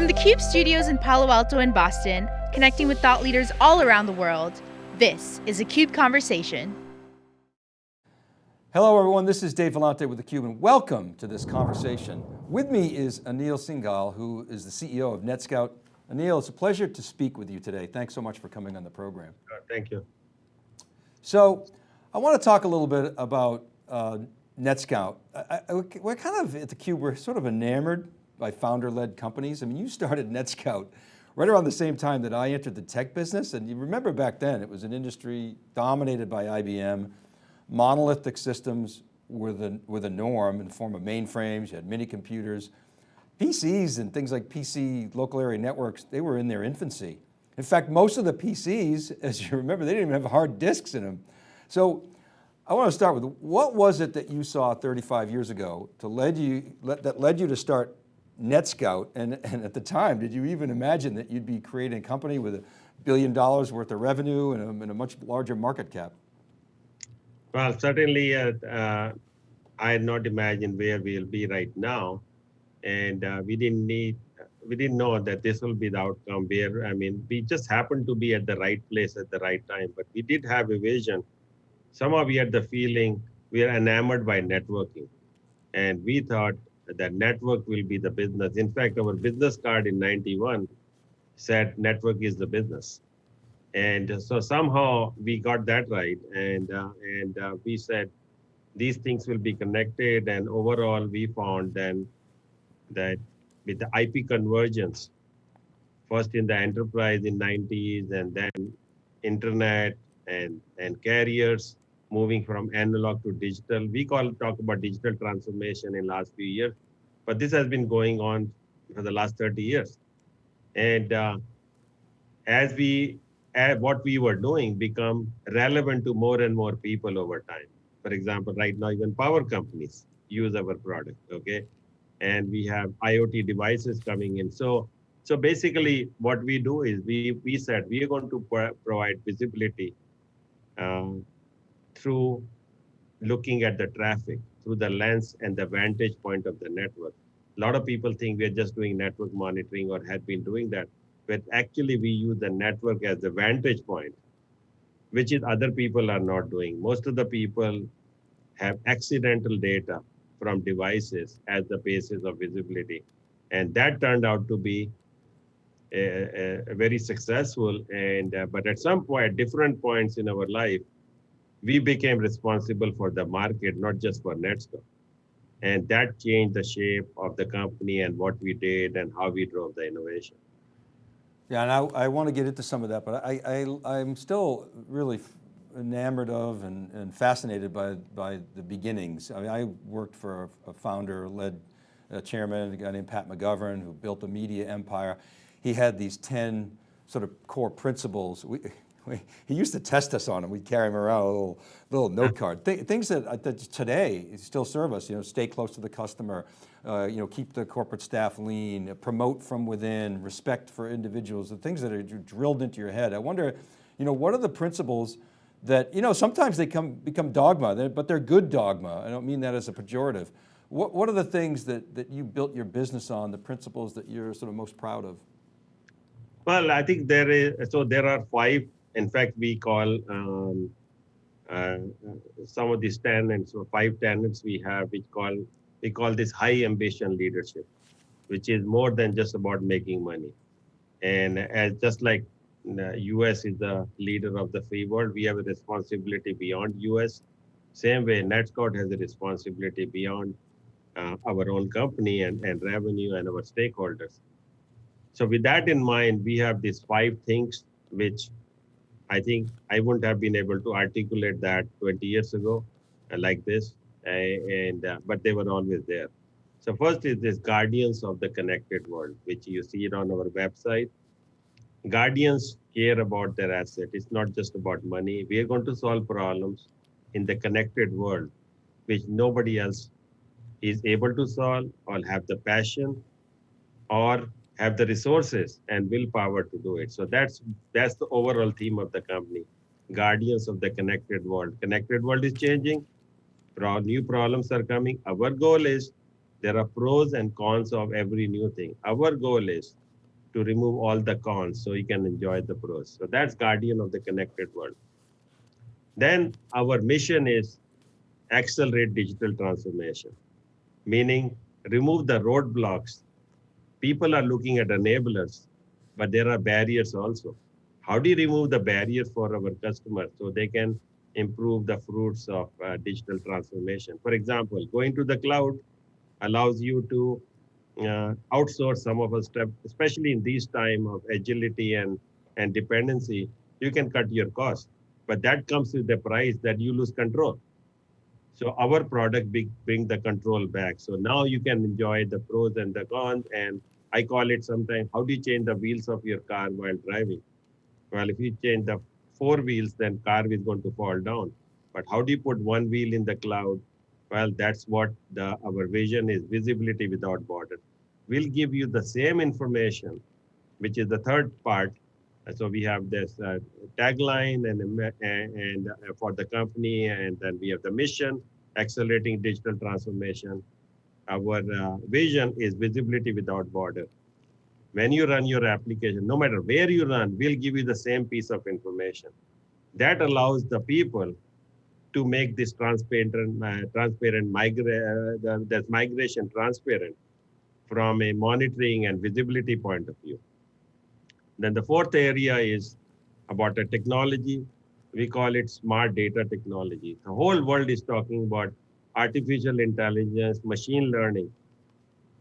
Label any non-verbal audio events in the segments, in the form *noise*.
From the CUBE studios in Palo Alto and Boston, connecting with thought leaders all around the world, this is a CUBE Conversation. Hello everyone, this is Dave Vellante with theCUBE and welcome to this conversation. With me is Anil Singhal, who is the CEO of NetScout. Anil, it's a pleasure to speak with you today. Thanks so much for coming on the program. Thank you. So, I want to talk a little bit about uh, NetScout. I, I, we're kind of, at theCUBE, we're sort of enamored by founder-led companies. I mean, you started NetScout right around the same time that I entered the tech business. And you remember back then, it was an industry dominated by IBM, monolithic systems were the, were the norm in the form of mainframes, you had mini computers. PCs and things like PC local area networks, they were in their infancy. In fact, most of the PCs, *laughs* as you remember, they didn't even have hard disks in them. So I want to start with, what was it that you saw 35 years ago to led you, that led you to start NetScout? And, and at the time, did you even imagine that you'd be creating a company with a billion dollars worth of revenue and a, and a much larger market cap? Well, certainly uh, uh, I had not imagined where we'll be right now. And uh, we didn't need, we didn't know that this will be the outcome where, I mean, we just happened to be at the right place at the right time, but we did have a vision. Somehow we had the feeling we are enamored by networking. And we thought that network will be the business. In fact, our business card in 91 said network is the business. And so somehow we got that right. And, uh, and uh, we said, these things will be connected. And overall, we found then that with the IP convergence, first in the enterprise in 90s and then internet and, and carriers moving from analog to digital. We call talk about digital transformation in last few years, but this has been going on for the last 30 years. And uh, as we as what we were doing become relevant to more and more people over time. For example, right now, even power companies use our product, okay? And we have IoT devices coming in. So, so basically what we do is we, we said we are going to pro provide visibility um, through looking at the traffic, through the lens and the vantage point of the network. A lot of people think we're just doing network monitoring or have been doing that but actually we use the network as the vantage point, which is other people are not doing. Most of the people have accidental data from devices as the basis of visibility. And that turned out to be a, a, a very successful. And uh, But at some point, different points in our life, we became responsible for the market, not just for NetScout. And that changed the shape of the company and what we did and how we drove the innovation. Yeah, and I, I want to get into some of that, but I, I, I'm still really enamored of and, and fascinated by, by the beginnings. I mean, I worked for a, founder, led a chairman, a guy named Pat McGovern, who built a media empire. He had these 10 sort of core principles. We, we, *laughs* he used to test us on them. We'd carry him around a little, little note card. Th things that, that today still serve us, you know, stay close to the customer, uh, you know, keep the corporate staff lean, promote from within, respect for individuals, the things that are drilled into your head. I wonder, you know, what are the principles that, you know, sometimes they come, become dogma, but they're good dogma. I don't mean that as a pejorative. What, what are the things that, that you built your business on, the principles that you're sort of most proud of? Well, I think there is, so there are five, in fact, we call um, uh, some of these tenants, so five tenants we have, which call we call this high ambition leadership, which is more than just about making money. And as just like the US is the leader of the free world, we have a responsibility beyond US. Same way, NetScout has a responsibility beyond uh, our own company and, and revenue and our stakeholders. So with that in mind, we have these five things which I think I wouldn't have been able to articulate that 20 years ago uh, like this and uh, but they were always there. So first is this guardians of the connected world, which you see it on our website. Guardians care about their asset. It's not just about money. We are going to solve problems in the connected world, which nobody else is able to solve or have the passion or have the resources and willpower to do it. So that's that's the overall theme of the company. Guardians of the connected world. Connected world is changing new problems are coming. Our goal is there are pros and cons of every new thing. Our goal is to remove all the cons so you can enjoy the pros. So that's guardian of the connected world. Then our mission is accelerate digital transformation, meaning remove the roadblocks. People are looking at enablers, but there are barriers also. How do you remove the barriers for our customers so they can improve the fruits of uh, digital transformation? For example, going to the cloud allows you to uh, outsource some of stuff, especially in these time of agility and, and dependency, you can cut your cost. But that comes with the price that you lose control. So our product bring, bring the control back. So now you can enjoy the pros and the cons. And I call it sometimes, how do you change the wheels of your car while driving? Well, if you change the four wheels, then car is going to fall down. But how do you put one wheel in the cloud? Well, that's what the, our vision is, visibility without borders. We'll give you the same information, which is the third part. So we have this uh, tagline and, and, and for the company, and then we have the mission, accelerating digital transformation. Our uh, vision is visibility without border. When you run your application, no matter where you run, we'll give you the same piece of information. That allows the people to make this transparent, uh, transparent migra- uh, the, migration transparent from a monitoring and visibility point of view. Then the fourth area is about the technology. We call it smart data technology. The whole world is talking about artificial intelligence, machine learning.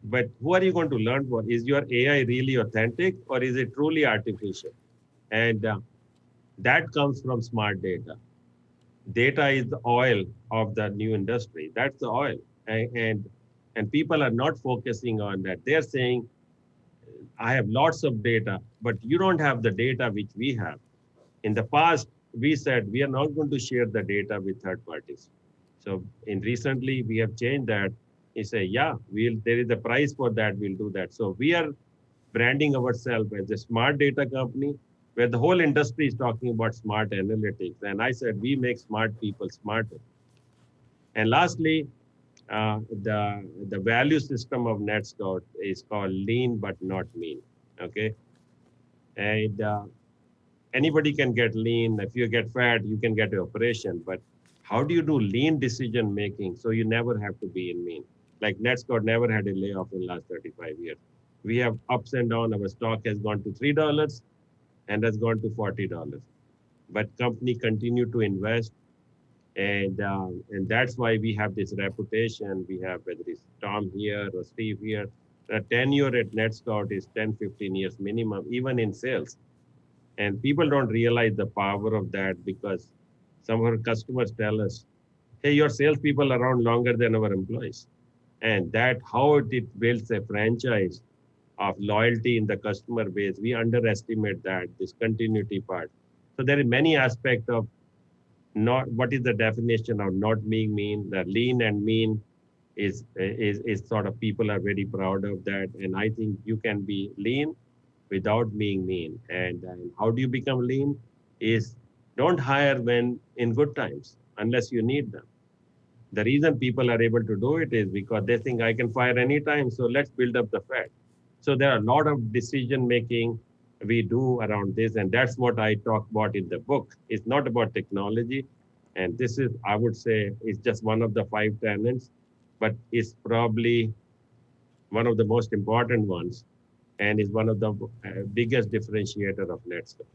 But who are you going to learn for? Is your AI really authentic or is it truly artificial? And uh, that comes from smart data. Data is the oil of the new industry. That's the oil. And, and, and people are not focusing on that. They're saying, I have lots of data, but you don't have the data which we have. In the past, we said we are not going to share the data with third parties. So in recently, we have changed that. We say, yeah, we'll there is a price for that. We'll do that. So we are branding ourselves as a smart data company where the whole industry is talking about smart analytics. And I said, we make smart people smarter. And lastly, uh, the, the value system of NetScout is called lean but not mean, okay? And uh, anybody can get lean. If you get fat, you can get an operation, but how do you do lean decision making so you never have to be in mean? Like NetScout never had a layoff in the last 35 years. We have ups and downs. Our stock has gone to $3 and has gone to $40. But company continue to invest and um, and that's why we have this reputation. We have whether it's Tom here or Steve here. The tenure at NetScout is 10, 15 years minimum, even in sales. And people don't realize the power of that because some of our customers tell us, hey, your salespeople are around longer than our employees. And that how it builds a franchise of loyalty in the customer base, we underestimate that, this continuity part. So there are many aspects of not what is the definition of not being mean the lean and mean is is is sort of people are very proud of that and i think you can be lean without being mean and, and how do you become lean is don't hire when in good times unless you need them the reason people are able to do it is because they think i can fire anytime so let's build up the fat so there are a lot of decision making we do around this. And that's what I talk about in the book. It's not about technology. And this is, I would say, it's just one of the five tenets, but it's probably one of the most important ones and is one of the uh, biggest differentiator of NetScout.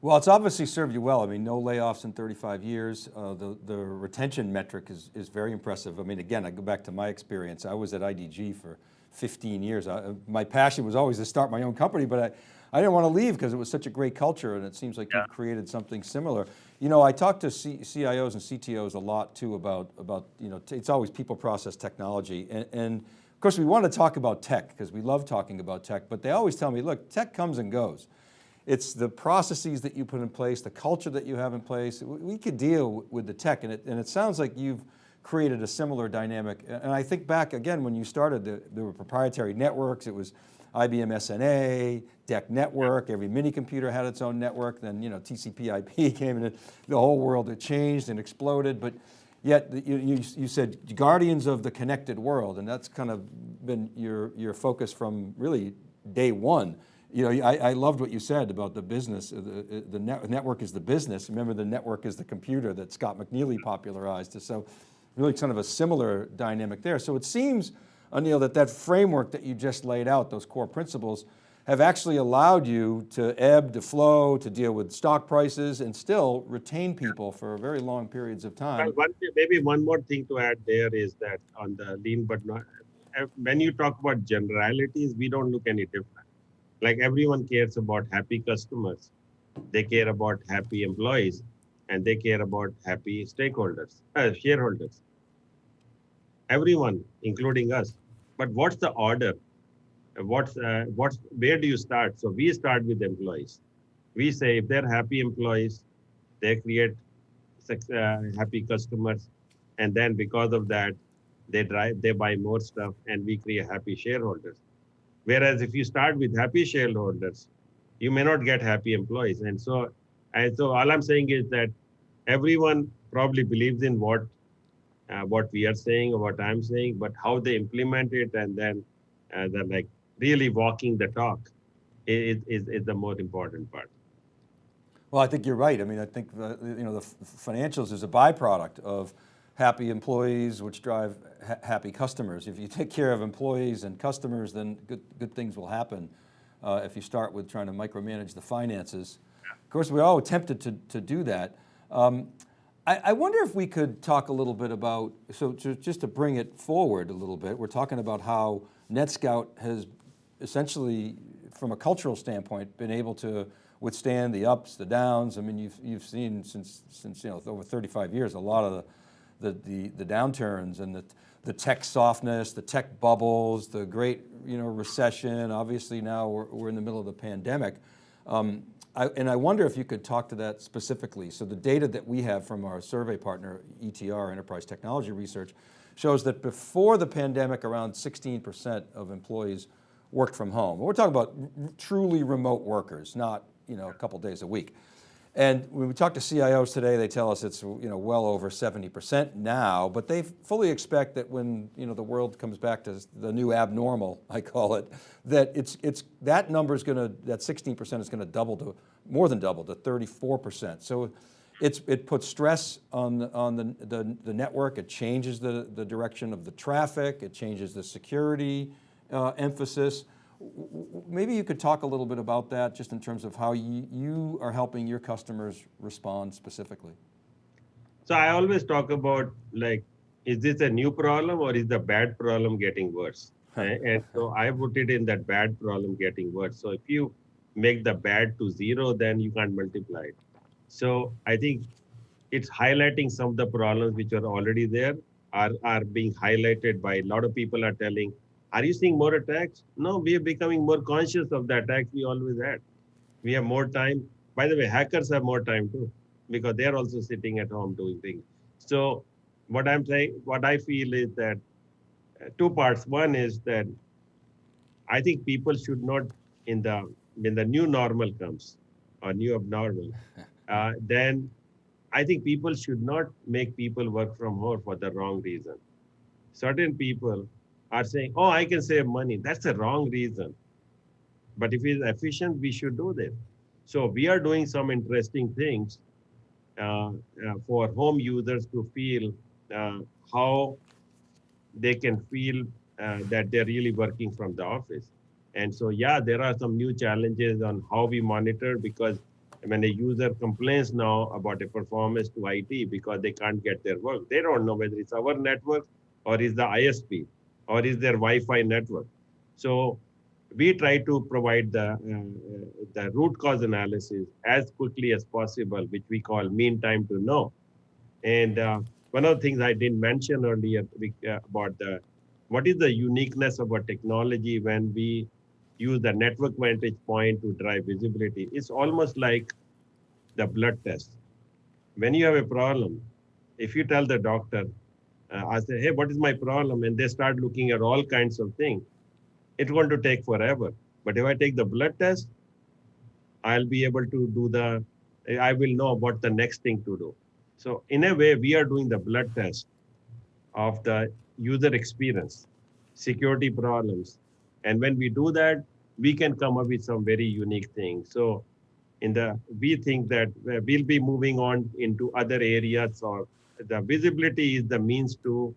Well, it's obviously served you well. I mean, no layoffs in 35 years. Uh, the, the retention metric is, is very impressive. I mean, again, I go back to my experience. I was at IDG for 15 years. I, my passion was always to start my own company, but I, I didn't want to leave because it was such a great culture and it seems like yeah. you've created something similar. You know, I talk to C CIOs and CTOs a lot too about, about you know, it's always people process technology. And, and of course we want to talk about tech because we love talking about tech, but they always tell me, look, tech comes and goes. It's the processes that you put in place, the culture that you have in place. We could deal with the tech and it, and it sounds like you've created a similar dynamic. And I think back again, when you started, the, there were proprietary networks, it was IBM SNA, DEC network, every mini computer had its own network, then you know, TCP IP *laughs* came in and the whole world had changed and exploded, but yet you, you, you, said guardians of the connected world, and that's kind of been your, your focus from really day one. You know, I, I loved what you said about the business, uh, the, uh, the net, network is the business. Remember the network is the computer that Scott McNealy popularized. So really kind of a similar dynamic there. So it seems, Anil, that that framework that you just laid out, those core principles, have actually allowed you to ebb, to flow, to deal with stock prices and still retain people for very long periods of time. One, maybe one more thing to add there is that on the lean but not, uh, when you talk about generalities, we don't look any different. Like everyone cares about happy customers. They care about happy employees and they care about happy stakeholders, uh, shareholders. Everyone, including us. But what's the order? What's uh, what's where do you start? So we start with employees. We say if they're happy employees, they create uh, happy customers, and then because of that, they drive they buy more stuff, and we create happy shareholders. Whereas if you start with happy shareholders, you may not get happy employees, and so and so all I'm saying is that everyone probably believes in what uh, what we are saying or what I'm saying, but how they implement it and then uh, then like really walking the talk is, is, is the most important part. Well, I think you're right. I mean, I think the, you know, the financials is a byproduct of happy employees, which drive ha happy customers. If you take care of employees and customers, then good, good things will happen. Uh, if you start with trying to micromanage the finances. Of course, we're all tempted to, to do that. Um, I, I, wonder if we could talk a little bit about, so to, just to bring it forward a little bit, we're talking about how NetScout has essentially, from a cultural standpoint, been able to withstand the ups, the downs. I mean, you've, you've seen since, since you know, over 35 years, a lot of the, the, the, the downturns and the, the tech softness, the tech bubbles, the great you know, recession. Obviously now we're, we're in the middle of the pandemic. Um, I, and I wonder if you could talk to that specifically. So the data that we have from our survey partner, ETR, Enterprise Technology Research, shows that before the pandemic, around 16% of employees worked from home. We're talking about truly remote workers, not you know, a couple days a week. And when we talk to CIOs today, they tell us it's you know, well over 70% now, but they fully expect that when you know, the world comes back to the new abnormal, *laughs* I call it, that it's, it's, that number is going to, that 16% is going to double to, more than double to 34%. So it's, it puts stress on, the, on the, the, the network, it changes the, the direction of the traffic, it changes the security, uh, emphasis. Maybe you could talk a little bit about that just in terms of how you, you are helping your customers respond specifically. So I always talk about like, is this a new problem or is the bad problem getting worse? and so I put it in that bad problem getting worse. So if you make the bad to zero, then you can't multiply it. So I think it's highlighting some of the problems which are already there are, are being highlighted by a lot of people are telling are you seeing more attacks? No, we are becoming more conscious of the attacks we always had. We have more time. By the way, hackers have more time too, because they're also sitting at home doing things. So what I'm saying, what I feel is that uh, two parts. One is that I think people should not, in the when the new normal comes or new abnormal, *laughs* uh, then I think people should not make people work from home for the wrong reason. Certain people are saying, oh, I can save money. That's a wrong reason. But if it's efficient, we should do that. So we are doing some interesting things uh, uh, for home users to feel uh, how they can feel uh, that they're really working from the office. And so, yeah, there are some new challenges on how we monitor because when a user complains now about a performance to IT because they can't get their work, they don't know whether it's our network or is the ISP or is there Wi-Fi network? So we try to provide the, uh, the root cause analysis as quickly as possible, which we call mean time to know. And uh, one of the things I didn't mention earlier uh, about the, what is the uniqueness of our technology when we use the network vantage point to drive visibility. It's almost like the blood test. When you have a problem, if you tell the doctor, uh, I say, hey, what is my problem? And they start looking at all kinds of things. It's going to take forever. But if I take the blood test, I'll be able to do the, I will know what the next thing to do. So in a way, we are doing the blood test of the user experience, security problems. And when we do that, we can come up with some very unique things. So in the, we think that uh, we'll be moving on into other areas or the visibility is the means to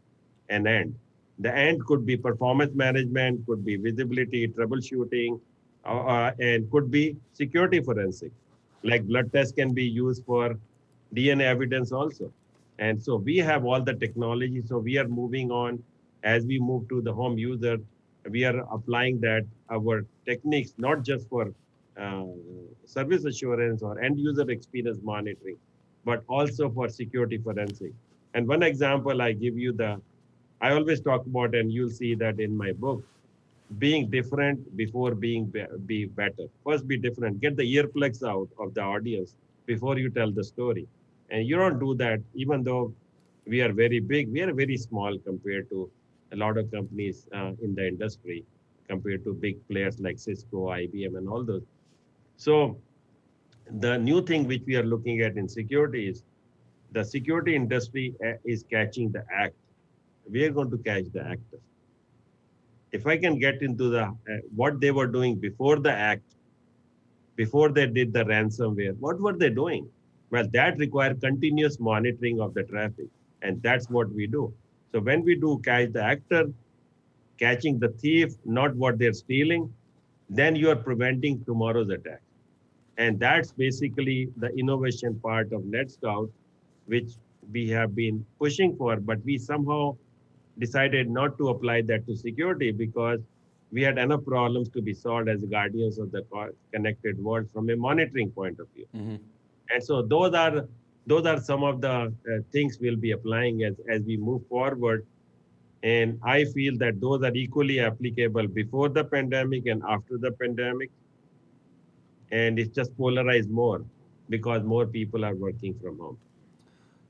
an end. The end could be performance management, could be visibility, troubleshooting, uh, uh, and could be security forensic. Like blood test can be used for DNA evidence also. And so we have all the technology. So we are moving on as we move to the home user. We are applying that our techniques, not just for uh, service assurance or end user experience monitoring, but also for security forensic. And one example I give you the, I always talk about, and you'll see that in my book, being different before being be, be better. First, be different. Get the earplugs out of the audience before you tell the story. And you don't do that, even though we are very big. We are very small compared to a lot of companies uh, in the industry, compared to big players like Cisco, IBM, and all those. So, the new thing which we are looking at in security is the security industry uh, is catching the act. We are going to catch the actor if I can get into the uh, what they were doing before the act, before they did the ransomware, what were they doing? Well, that required continuous monitoring of the traffic, and that's what we do. So when we do catch the actor, catching the thief, not what they're stealing, then you are preventing tomorrow's attack. And that's basically the innovation part of NetScout, which we have been pushing for, but we somehow decided not to apply that to security because we had enough problems to be solved as guardians of the connected world from a monitoring point of view. Mm-hmm. And so those are those are some of the uh, things we'll be applying as as we move forward. And I feel that those are equally applicable before the pandemic and after the pandemic. And it's just polarized more because more people are working from home.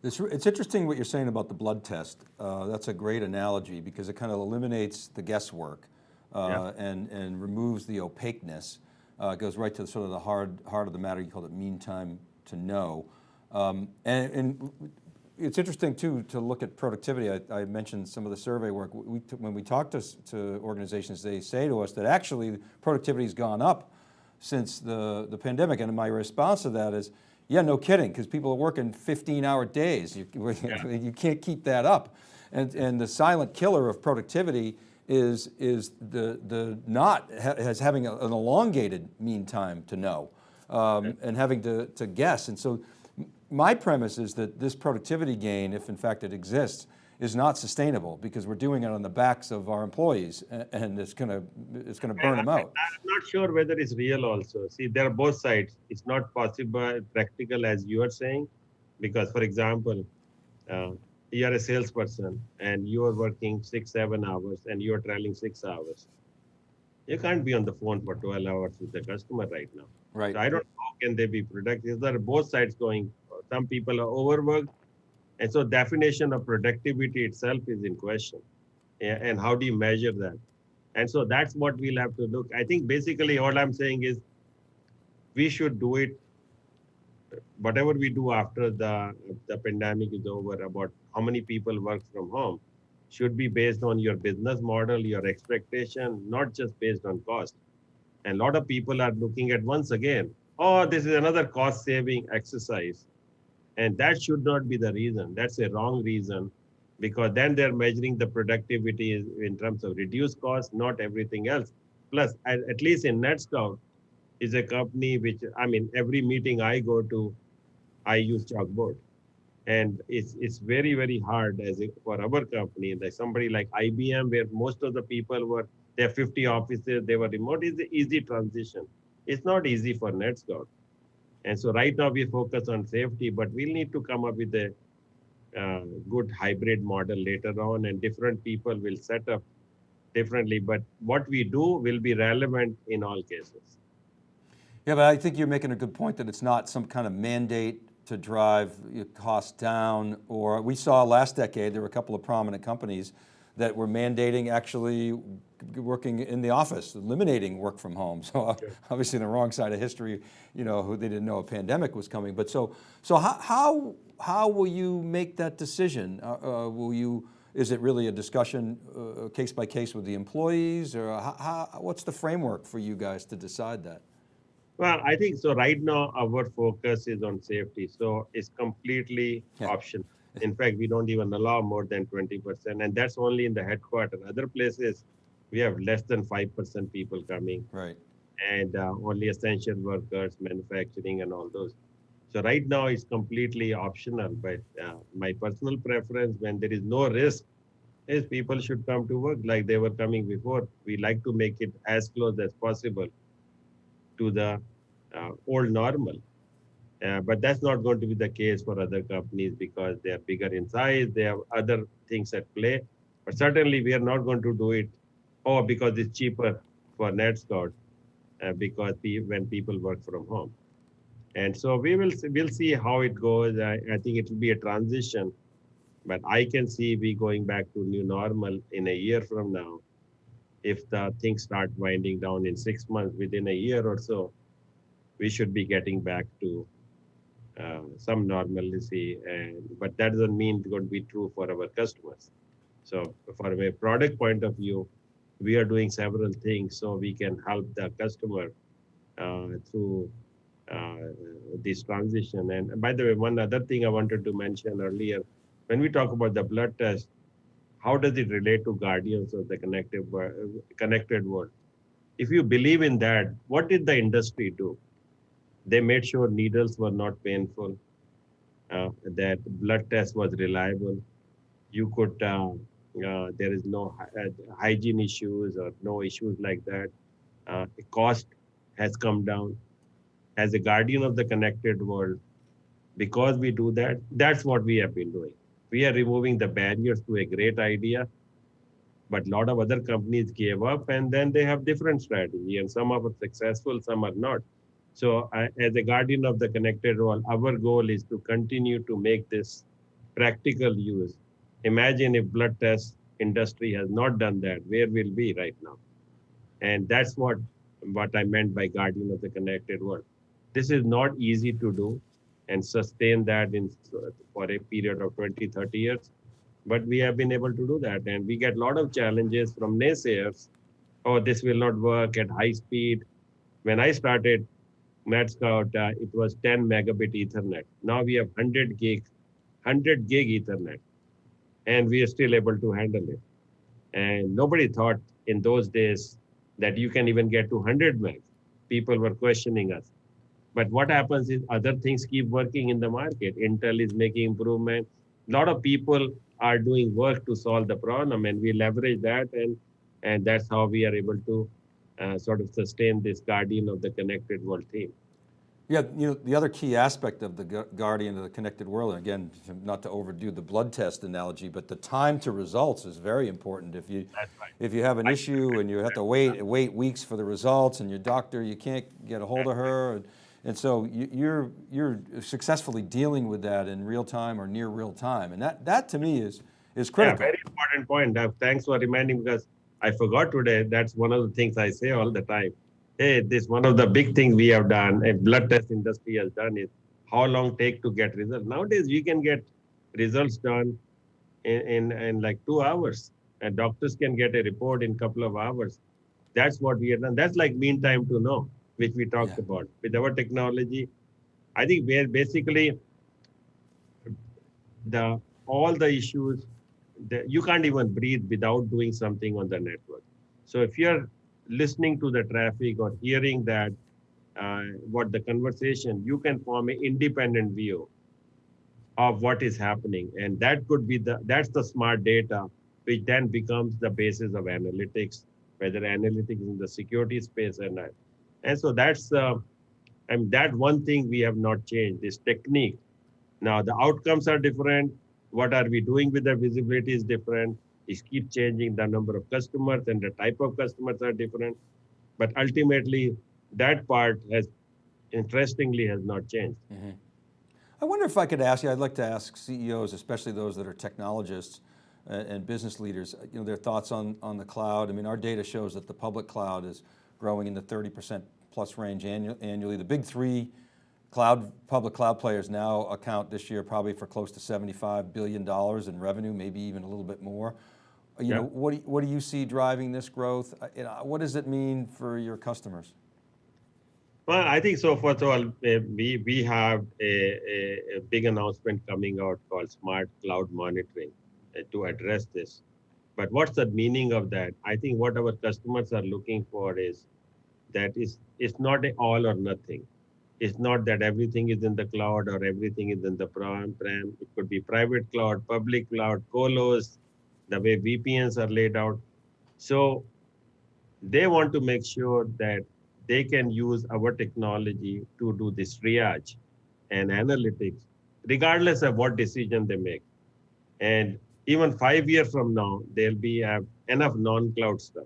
It's, it's interesting what you're saying about the blood test. Uh, that's a great analogy because it kind of eliminates the guesswork uh, yeah. and, and removes the opaqueness. Uh, goes right to sort of the hard, heart of the matter. You called it mean time to know. Um, and, and, it's interesting too to look at productivity. I, I mentioned some of the survey work. We, when we talk to, to organizations, they say to us that actually productivity has gone up since the, the pandemic. And my response to that is, yeah, no kidding, because people are working 15 hour days. You, *laughs* yeah. you can't keep that up. And, and the silent killer of productivity is, is the, the not has having a, an elongated mean time to know um, and having to, to guess. And so my premise is that this productivity gain, if in fact it exists, is not sustainable because we're doing it on the backs of our employees and it's going to it's going to burn them out. I'm not sure whether it's real also. See, there are both sides. It's not possible, practical as you are saying, because for example, uh, you are a salesperson and you are working six, seven hours and you are traveling six hours. You can't be on the phone for 12 hours with the customer right now. Right. So I don't know how can they be productive. There are both sides going. Some people are overworked and so definition of productivity itself is in question. And how do you measure that? And so that's what we'll have to look. I think basically all I'm saying is we should do it whatever we do after the the pandemic is over about how many people work from home should be based on your business model your expectation not just based on cost and a lot of people are looking at once again oh this is another cost saving exercise and that should not be the reason. That's a wrong reason because then they're measuring the productivity in terms of reduced cost, not everything else. Plus, at, least in NetScout, is a company which, I mean, every meeting I go to, I use chalkboard. And it's it's very, very hard as a, for our company, like somebody like IBM, where most of the people were, they have 50 offices, they were remote, is an easy transition. It's not easy for NetScout. And so right now we focus on safety, but we'll need to come up with a uh, good hybrid model later on and different people will set up differently. But what we do will be relevant in all cases. Yeah, but I think you're making a good point that it's not some kind of mandate to drive costs down or we saw last decade, there were a couple of prominent companies that were mandating actually working in the office, eliminating work from home. *laughs* So obviously the wrong side of history, you know, who they didn't know a pandemic was coming. But so, so how, how, how will you make that decision? Uh, uh, will you is it really a discussion uh, case by case with the employees or how, how, what's the framework for you guys to decide that? Well, I think so. Right now, our focus is on safety, so it's completely Yeah. optional. In fact, we don't even allow more than 20%, and that's only in the headquarters. Other places, we have less than 5% people coming, Right. and uh, only essential workers, manufacturing, and all those. So right now, it's completely optional. But uh, my personal preference, when there is no risk, is people should come to work like they were coming before. We like to make it as close as possible to the uh, old normal. Uh, but that's not going to be the case for other companies because they are bigger in size, they have other things at play. But certainly, we are not going to do it, oh, because it's cheaper for NetScout, uh, because when people work from home. And so we will see, we'll see how it goes. I, I think it will be a transition, but I can see we going back to new normal in a year from now. If the things start winding down in six months, within a year or so, we should be getting back to uh, some normalcy. And but that doesn't mean it's going to be true for our customers. So from a product point of view, we are doing several things so we can help the customer uh, through uh, this transition. And by the way, one other thing I wanted to mention earlier, when we talk about the blood test, how does it relate to guardians of the connected world, connected world? If you believe in that, what did the industry do? They made sure needles were not painful, uh, that blood test was reliable. You could, uh, there is no uh, hygiene issues or no issues like that. Uh, the cost has come down. As a guardian of the connected world, because we do that, that's what we have been doing. We are removing the barriers to a great idea, but a lot of other companies gave up and then they have different strategy and some are successful, some are not. So as a guardian of the connected world, our goal is to continue to make this practical use. Imagine if blood test industry has not done that, where will be right now? And that's what, what I meant by guardian of the connected world. This is not easy to do and sustain that in for a period of 20, 30 years. But we have been able to do that. And we get a lot of challenges from naysayers. Oh, this will not work at high speed. When I started NetScout, uh, it was 10 megabit Ethernet. Now we have 100 gig, 100 gig Ethernet, and we are still able to handle it. And nobody thought in those days that you can even get to 100 meg. People were questioning us. But what happens is other things keep working in the market. Intel is making improvement. A lot of people are doing work to solve the problem, and we leverage that, and and that's how we are able to uh, sort of sustain this guardian of the connected world theme. Yeah, you know, the other key aspect of the guardian of the connected world, and again, not to overdo the blood test analogy, but the time to results is very important. If you, right. if you have an issue and you have to wait, wait weeks for the results and your doctor, you can't get a hold of her. And, and so you, you're, you're successfully dealing with that in real time or near real time. And that, that to me is, is critical. Yeah, very important point. Uh, thanks for reminding because I forgot today. That's one of the things I say all the time. Hey, this one of the big things we have done, a blood test industry has done is how long take to get results. Nowadays, we can get results done in, in, in like two hours. And doctors can get a report in couple of hours. That's what we have done. That's like mean time to know, which we talked Yeah. about. With our technology, I think we're basically the all the issues that you can't even breathe without doing something on the network. So if you're listening to the traffic or hearing that uh, what the conversation, you can form an independent view of what is happening, and that could be the that's the smart data, which then becomes the basis of analytics, whether analytics in the security space or not. And so that's uh, and that one thing we have not changed this technique. Now the outcomes are different. What are we doing with the visibility is different. It keep changing the number of customers and the type of customers are different. But ultimately, that part has, interestingly, has not changed. I wonder if I could ask you, I'd like to ask CEOs, especially those that are technologists uh, and business leaders, you know, their thoughts on, on the cloud. I mean, our data shows that the public cloud is growing in the 30% plus range annu- annually. The big three cloud, public cloud players now account this year probably for close to $75 billion in revenue, maybe even a little bit more. You Yeah. know, what do, you- what do you see driving this growth? Uh, what does it mean for your customers? Well, I think so. First of all, uh, we we have a, a, a big announcement coming out called Smart Cloud Monitoring uh, to address this. But what's the meaning of that? I think what our customers are looking for is that is it's not a all or nothing. It's not that everything is in the cloud or everything is in the on-prem. It could be private cloud, public cloud, colos, the way VPNs are laid out. So they want to make sure that they can use our technology to do this triage and analytics, regardless of what decision they make. And even five years from now, there'll be uh, enough non-cloud stuff.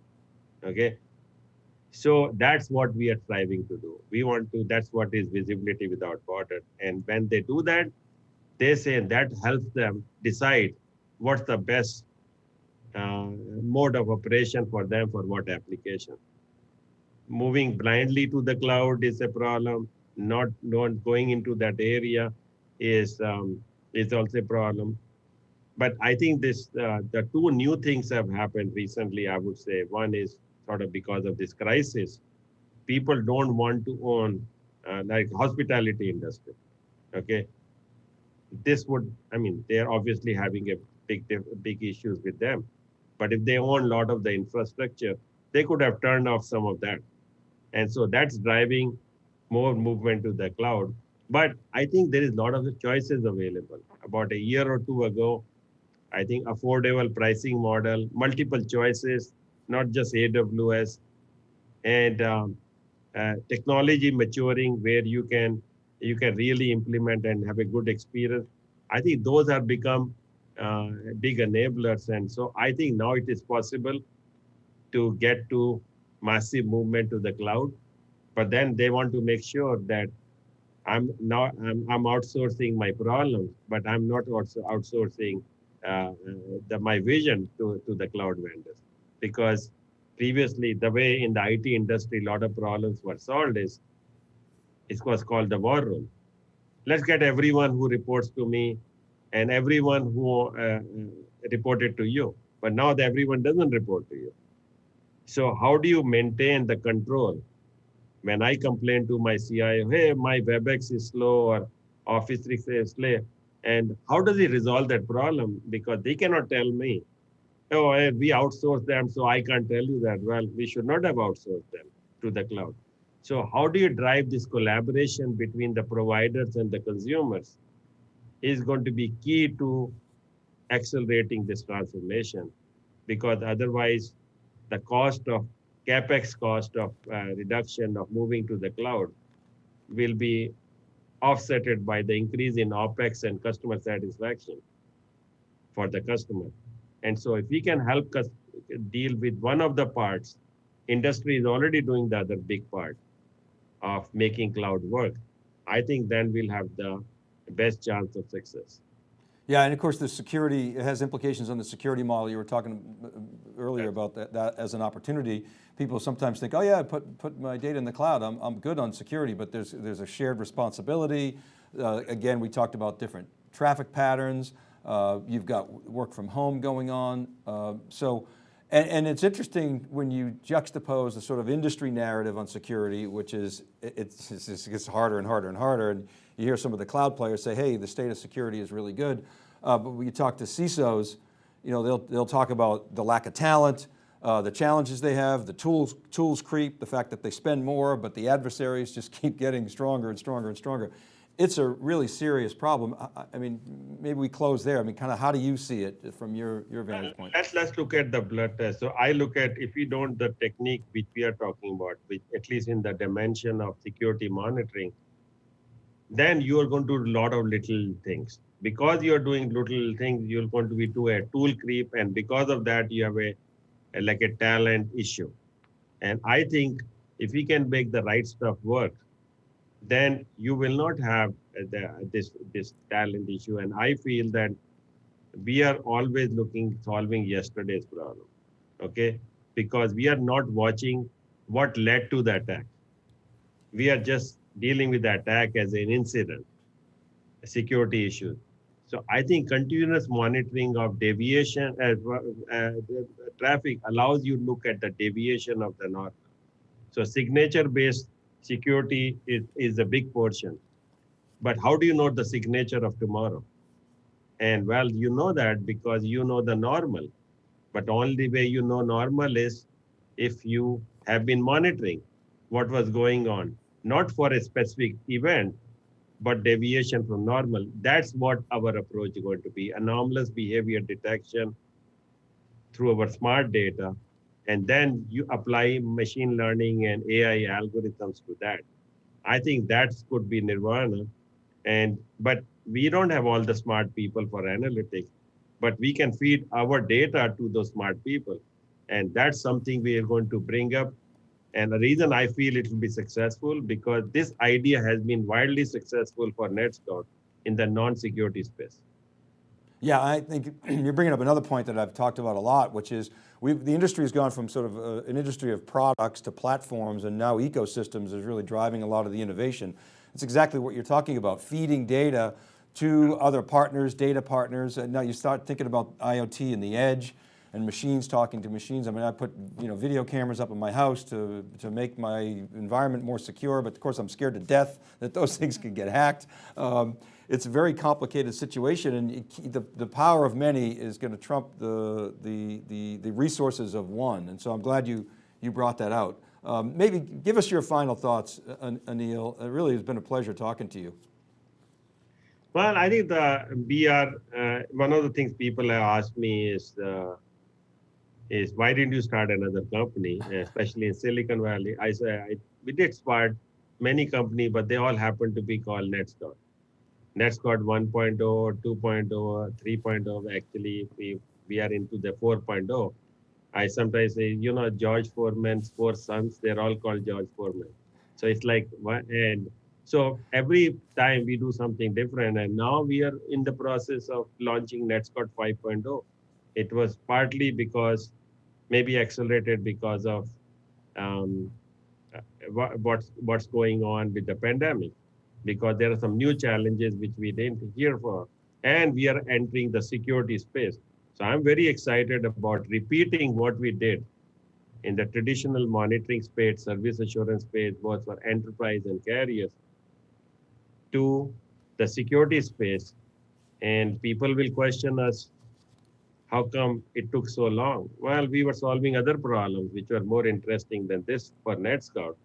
Okay. So that's what we are striving to do. We want to, that's what is visibility without border. And when they do that, they say that helps them decide what's the best mode of operation for them for what application moving blindly to the cloud is a problem. Not not going into that area is um, is also a problem. But I think this uh, the two new things have happened recently. I would say one is sort of because of this crisis, people don't want to own uh, like hospitality industry. Okay, this would I mean they're obviously having a big big issues with them, but if they own a lot of the infrastructure, they could have turned off some of that and so that's driving more movement to the cloud. But I think there is a lot of the choices available. About a year or two ago, I think affordable pricing model, multiple choices, not just AWS, and um, uh, technology maturing where you can you can really implement and have a good experience. I think those have become uh, big enablers, and so I think now it is possible to get to massive movement to the cloud, but then they want to make sure that I'm not I'm, I'm outsourcing my problems, but I'm not also outsourcing uh, the, my vision to, to the cloud vendors. Because previously, the way in the IT industry, a lot of problems were solved is it was called the war room. Let's get everyone who reports to me and everyone who uh, reported to you. But now everyone doesn't report to you. So how do you maintain the control? When I complain to my CIO, hey, my WebEx is slow or Office 365 is slow, and how does he resolve that problem? Because they cannot tell me, oh, we outsource them, so I can't tell you that. Well, we should not have outsourced them to the cloud. So how do you drive this collaboration between the providers and the consumers is going to be key to accelerating this transformation because otherwise the cost of capex cost of uh, reduction of moving to the cloud will be offsetted by the increase in opex and customer satisfaction for the customer. And so if we can help us deal with one of the parts industry is already doing the other big part of making cloud work. I think then we'll have the best chance of success yeah, and of course the security, it has implications on the security model. You were talking earlier about that, that as an opportunity. People sometimes think, oh yeah, put, put my data in the cloud, I'm, I'm good on security, but there's, there's a shared responsibility. Uh, again, we talked about different traffic patterns. Uh, you've got work from home going on. Uh, so, and, and, it's interesting when you juxtapose the sort of industry narrative on security, which is, it's, it's, it gets harder and harder and harder. And you hear some of the cloud players say, hey, the state of security is really good. Uh, but when you talk to CISOs, you know, they'll, they'll talk about the lack of talent, uh, the challenges they have, the tools, tools creep, the fact that they spend more, but the adversaries just *laughs* keep getting stronger and stronger and stronger. It's a really serious problem. I, I mean, maybe we close there. I mean, kind of how do you see it from your, your vantage point? Let's, let's look at the blood test. So I look at, if you don't, the technique which we are talking about, which at least in the dimension of security monitoring, then you are going to do a lot of little things. Because you're doing little things, you're going to be to a tool creep. And because of that, you have a, a like a talent issue. And I think if we can make the right stuff work, then you will not have the, this, this talent issue. And I feel that we are always looking, solving yesterday's problem, okay? Because we are not watching what led to the attack. We are just dealing with the attack as an incident, a security issue. So I think continuous monitoring of deviation as well, uh, traffic allows you to look at the deviation of the norm. So signature-based security is, is a big portion. But how do you know the signature of tomorrow? And well, you know that because you know the normal. But only way you know normal is if you have been monitoring what was going on, not for a specific event, but deviation from normal. That's what our approach is going to be. Anomalous behavior detection through our smart data. And then you apply machine learning and AI algorithms to that. I think that could be nirvana. And but we don't have all the smart people for analytics, but we can feed our data to those smart people. And that's something we are going to bring up. And the reason I feel it will be successful because this idea has been wildly successful for NetScout in the non-security space. Yeah, I think *clears throat* you're bringing up another point that I've talked about a lot, which is the industry has gone from sort of uh, an industry of products to platforms and now ecosystems is really driving a lot of the innovation. It's exactly what you're talking about, feeding data to other partners, data partners. And now you start thinking about IoT and the edge and machines talking to machines. I mean, I put you know, video cameras up in my house to, to make my environment more secure, but of course I'm scared to death *laughs* that those things could get hacked. Um, it's a very complicated situation and it, the, the power of many is going to trump the, the, the, the, resources of one. And so I'm glad you, you brought that out. Um, maybe give us your final thoughts, Anil. It really has been a pleasure talking to you. Well, I think the are uh, one of the things people have asked me is uh, is why didn't you start another company, especially in Silicon Valley? I say I, we did start many companies, but they all happen to be called NetScout. NetScout 1.0, 2.0, 3.0. Actually, we we are into the 4.0. I sometimes say, you know, George Foreman's four sons, they're all called George Foreman. So it's like, and so every time we do something different, and now we are in the process of launching NetScout 5.0. It was partly because, maybe accelerated because of um, uh, what's what's going on with the pandemic, because there are some new challenges which we didn't hear for, and we are entering the security space. So I'm very excited about repeating what we did in the traditional monitoring space, service assurance space, both for enterprise and carriers, to the security space. And people will question us how come it took so long? Well we were solving other problems which were more interesting than this for NetScout.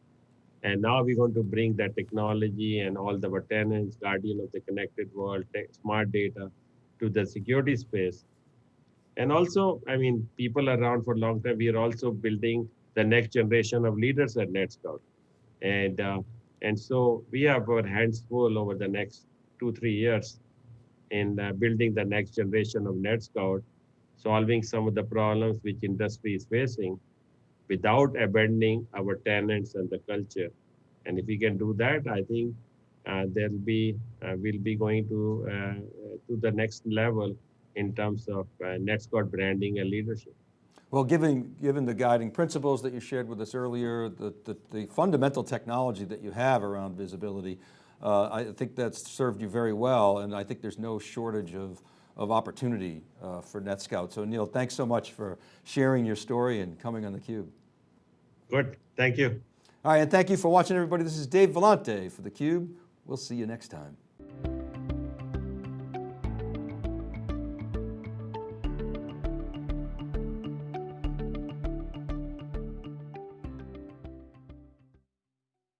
And now we're going to bring that technology and all the tenants guardian of the connected world smart data to the security space. And also i mean people around for a long time we are also building the next generation of leaders at NetScout. And uh, and so we have our hands full over the next two, three years in uh, building the next generation of NetScout, solving some of the problems which industry is facing without abandoning our tenants and the culture. And if we can do that, I think uh, there'll be, uh, we'll be going to, uh, to the next level in terms of uh, NetScout branding and leadership. Well, given, given the guiding principles that you shared with us earlier, the, the, the fundamental technology that you have around visibility, uh, I think that's served you very well and I think there's no shortage of, of opportunity uh, for NetScout. So Neil, thanks so much for sharing your story and coming on theCUBE. Good, thank you. All right, and thank you for watching everybody. This is Dave Vellante for theCUBE. We'll see you next time.